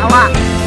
娃娃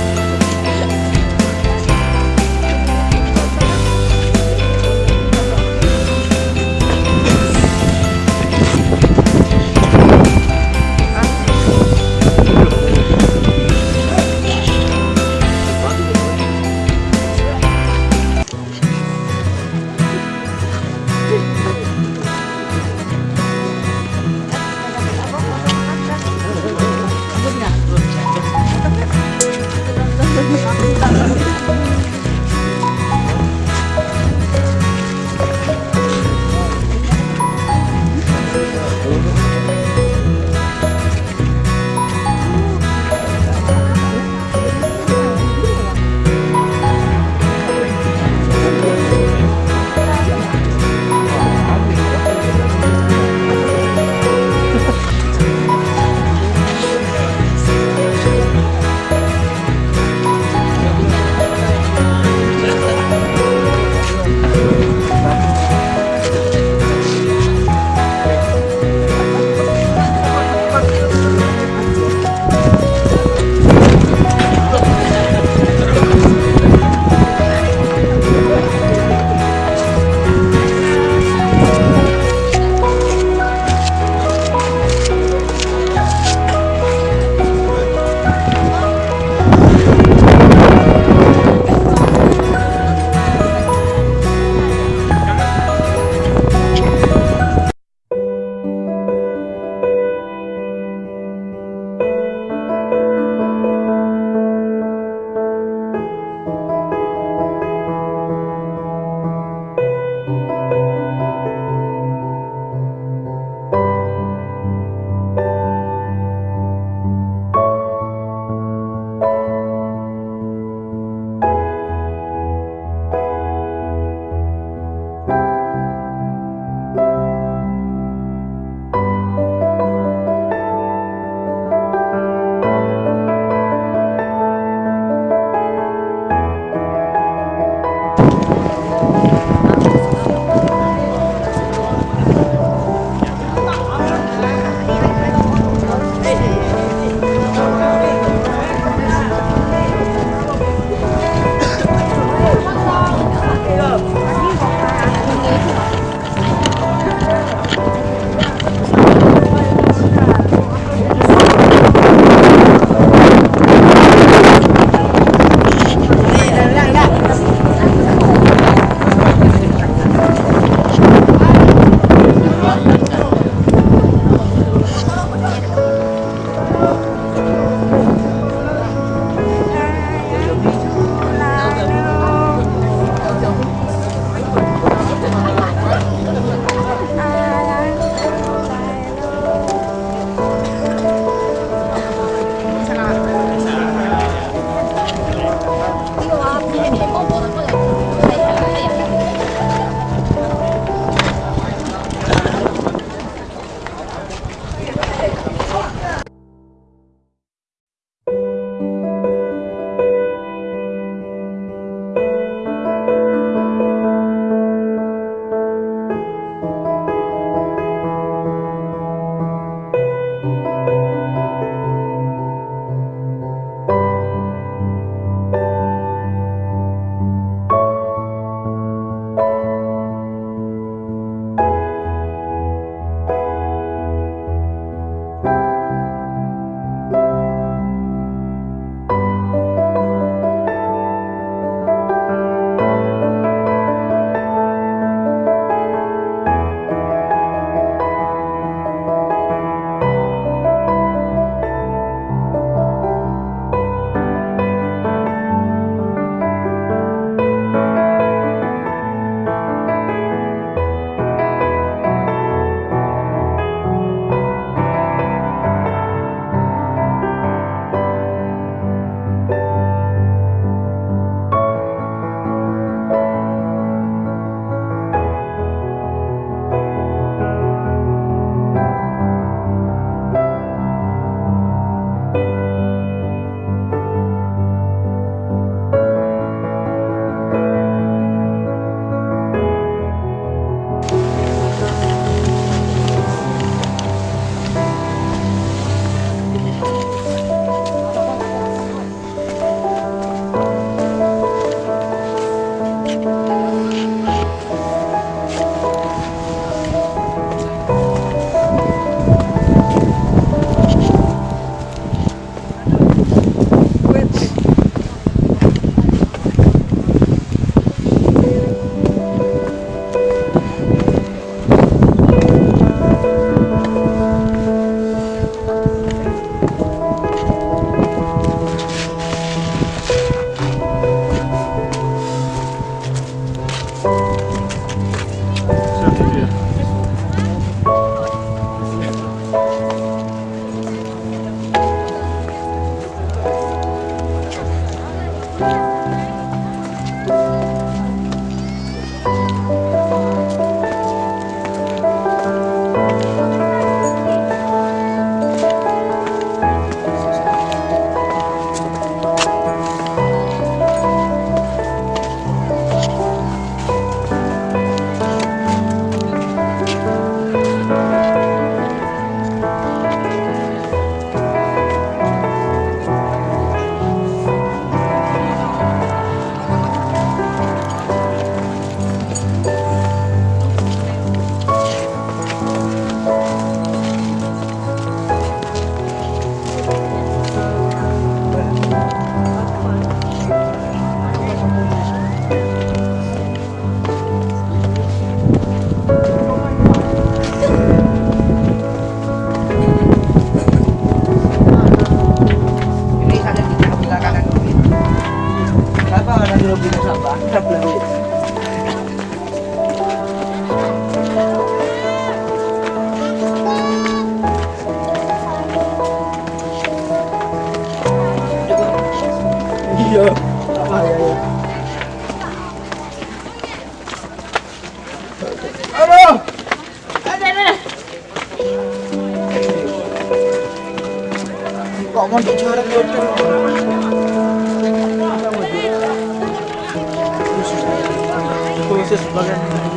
Bagian ini.